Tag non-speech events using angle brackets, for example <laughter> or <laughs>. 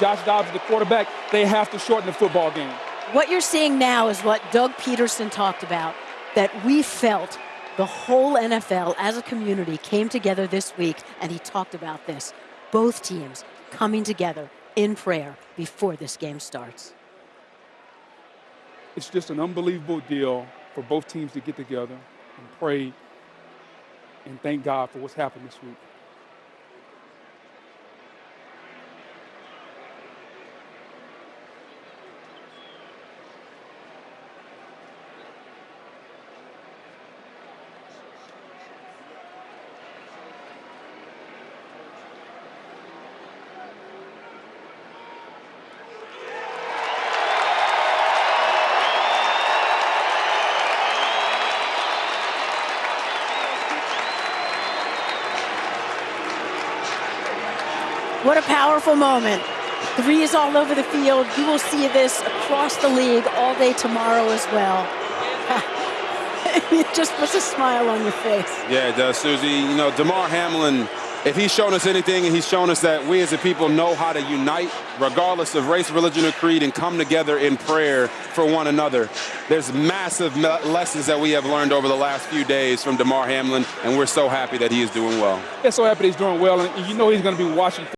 Josh Dobbs the quarterback. They have to shorten the football game. What you're seeing now is what Doug Pederson talked about, that we felt the whole NFL as a community came together this week, and he talked about this. Both teams coming together in prayer before this game starts. It's just an unbelievable deal for both teams to get together and pray and thank God for what's happened this week. What a powerful moment. Threes all over the field. You will see this across the league all day tomorrow as well. it <laughs> just puts a smile on your face. Yeah, it does, Suzy. You know, Damar Hamlin, if he's shown us anything, and he's shown us that we as a people know how to unite, regardless of race, religion, or creed, and come together in prayer for one another. There's massive lessons that we have learned over the last few days from Damar Hamlin, and we're so happy that he is doing well. Yeah, so happy he's doing well, and you know he's going to be watching